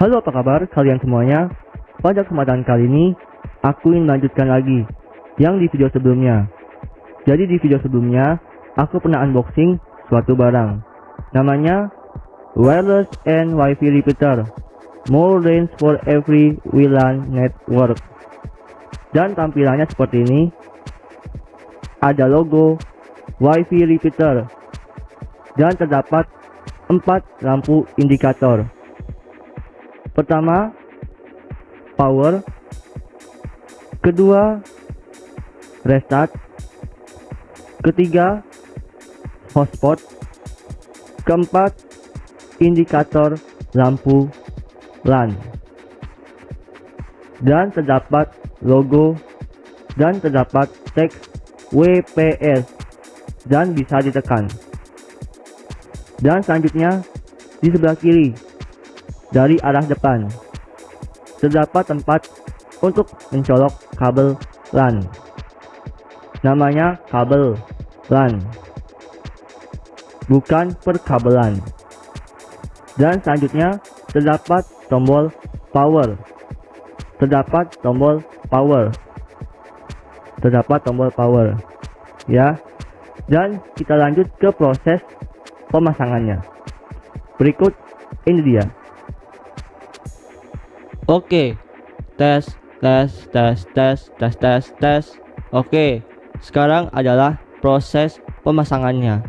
Halo apa kabar kalian semuanya? Pada kesempatan kali ini Aku ingin melanjutkan lagi Yang di video sebelumnya. Jadi di video sebelumnya Aku pernah unboxing suatu barang. Namanya Wireless and Wi-Fi Repeater. More range for every WLAN network. Dan tampilannya seperti ini. Ada logo Wi-Fi Repeater. Dan terdapat empat lampu indikator Pertama, power. Kedua, restart. Ketiga, hotspot. Keempat, indikator lampu LAN. Dan terdapat logo dan terdapat teks WPS dan bisa ditekan. Dan selanjutnya di sebelah kiri dari arah depan. Terdapat tempat untuk mencolok kabel LAN. Namanya kabel LAN. Bukan perkabelan. Dan selanjutnya terdapat tombol power. Terdapat tombol power. Terdapat tombol power. Ya. Dan kita lanjut ke proses pemasangannya. Berikut ini dia. Oke. Tes, tes, tes, tes, tes, tes, tes. Oke. Sekarang adalah proses pemasangannya.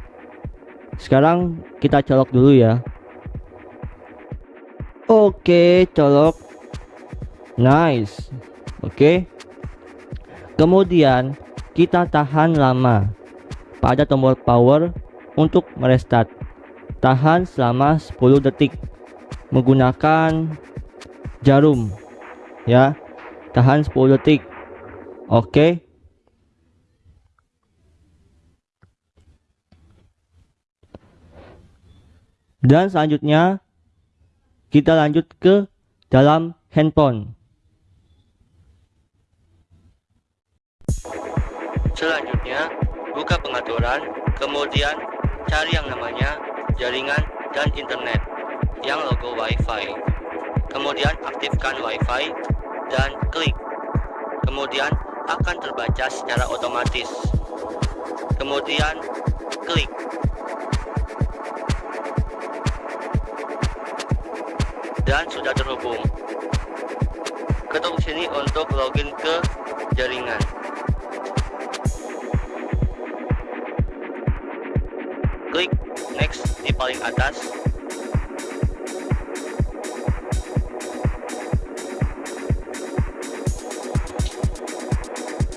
Sekarang kita colok dulu ya. Oke, colok. Nice. Oke. Kemudian kita tahan lama pada tombol power untuk merestart. Tahan selama 10 detik menggunakan jarum ya. Tahan 10 detik. Oke. Dan selanjutnya kita lanjut ke dalam handphone. Selanjutnya buka pengaturan kemudian cari yang namanya jaringan dan internet yang logo wifi kemudian aktifkan WiFi dan klik. Kemudian akan terbaca secara otomatis. Kemudian klik. Dan sudah terhubung. Ketuk sini untuk login ke jaringan. Klik next di paling atas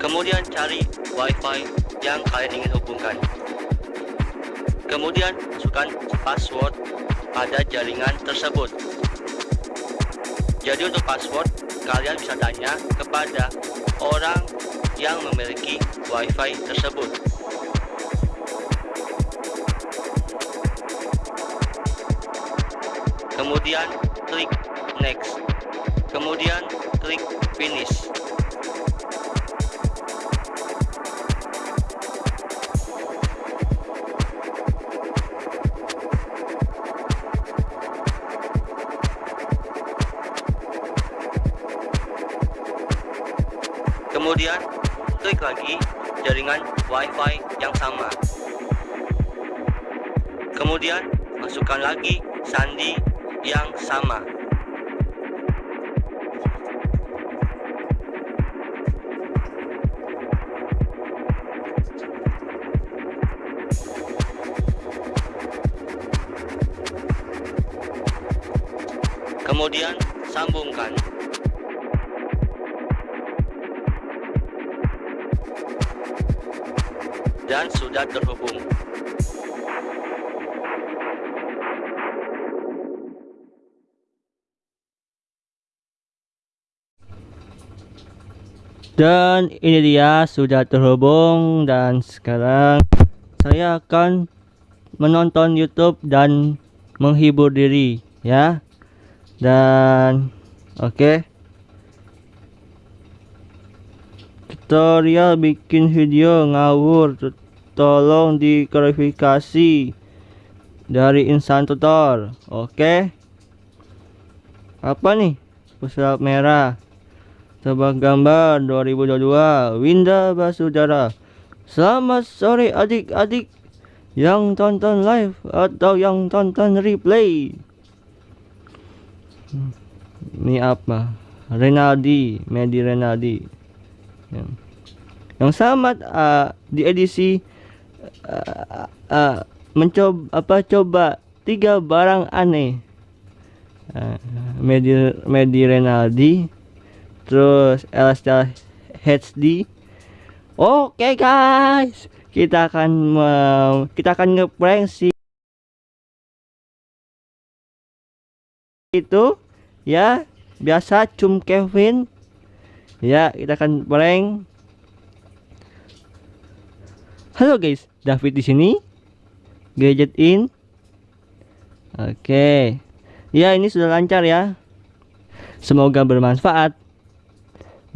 Kemudian cari WiFi yang kalian ingin hubungkan. Kemudian masukkan password pada jaringan tersebut. Jadi untuk password, kalian bisa tanya kepada orang yang memiliki WiFi tersebut. Kemudian klik next. Kemudian klik finish. Kemudian klik lagi jaringan WiFi yang sama. Kemudian masukkan lagi sandi yang sama. Kemudian sambungkan dan sudah terhubung. Dan ini dia sudah terhubung dan sekarang saya akan menonton YouTube dan menghibur diri ya. Dan oke. Okay. Tutorial bikin video ngawur. Tolong diklarifikasi dari insan tutor. Oke? Okay? apa nih? Pesulap merah. Tebak gambar 2022 Winda Basudara. Selamat sore adik-adik yang tonton live atau yang tonton replay. Ini apa? Renaldi Medi Renaldi yang, selamat uh, di edisi uh, uh, mencoba apa coba tiga barang aneh. Uh, Medi Medi Renaldi terus Elastel HD oke guys kita akan mem- kita akan ngeprank si itu. Ya biasa cum Kevin ya kita akan prank halo guys David di sini. Gadget in. Oke. Ya ini sudah lancar ya. Semoga bermanfaat.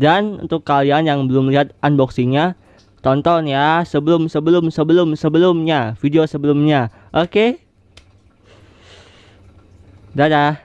Dan untuk kalian yang belum lihat unboxingnya tonton ya sebelum sebelum sebelum sebelumnya video sebelumnya. Oke. Dadah